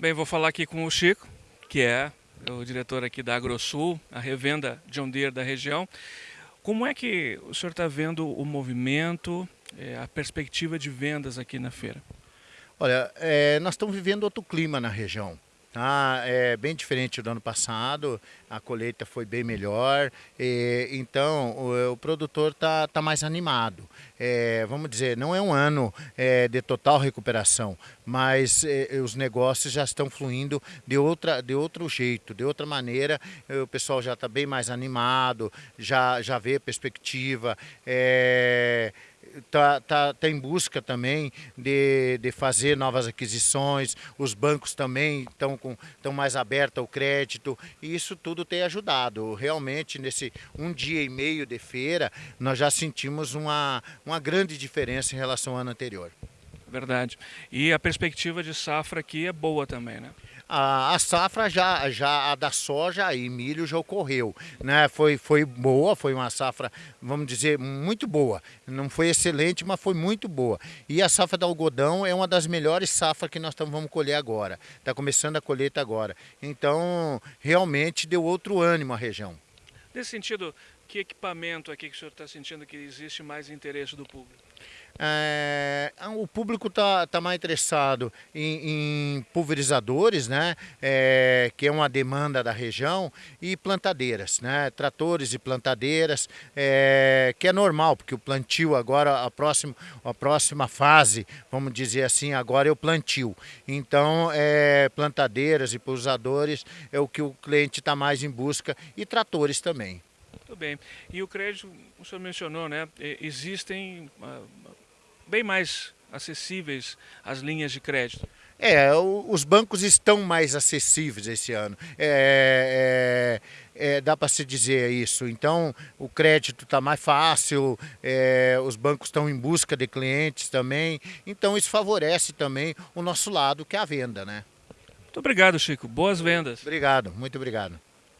Bem, vou falar aqui com o Chico, que é o diretor aqui da AgroSul, a revenda John Deere da região. Como é que o senhor está vendo o movimento, é, a perspectiva de vendas aqui na feira? Olha, é, nós estamos vivendo outro clima na região. Tá? É bem diferente do ano passado, a colheita foi bem melhor, e, então o, o produtor está tá mais animado. É, vamos dizer, não é um ano é, de total recuperação, mas é, os negócios já estão fluindo de, outra, de outro jeito, de outra maneira, o pessoal já está bem mais animado, já, já vê perspectiva. É, está tá, tá em busca também de, de fazer novas aquisições, os bancos também estão estão mais abertos ao crédito e isso tudo tem ajudado. Realmente nesse um dia e meio de feira nós já sentimos uma, uma grande diferença em relação ao ano anterior. Verdade. E a perspectiva de safra aqui é boa também, né? A, a, safra já, já a da soja e milho já ocorreu, né? Foi, foi boa, foi uma safra, vamos dizer, muito boa. Não foi excelente, mas foi muito boa. E a safra do algodão é uma das melhores safras que nós tamo, vamos colher agora. Está começando a colheita agora. Então, realmente deu outro ânimo à região. Nesse sentido, que equipamento aqui que o senhor está sentindo que existe mais interesse do público? É, o público está tá mais interessado em, em pulverizadores, né, é, que é uma demanda da região, e plantadeiras, né, tratores e plantadeiras, é, que é normal, porque o plantio agora, a próxima, a próxima fase, vamos dizer assim, agora é o plantio. Então, é, plantadeiras e pulverizadores é o que o cliente está mais em busca, e tratores também. Bem. E o crédito, o senhor mencionou, né? Existem uh, bem mais acessíveis as linhas de crédito. É, os bancos estão mais acessíveis esse ano. É, é, é, dá para se dizer isso. Então, o crédito está mais fácil, é, os bancos estão em busca de clientes também. Então, isso favorece também o nosso lado, que é a venda, né? Muito obrigado, Chico. Boas vendas. Obrigado, muito obrigado.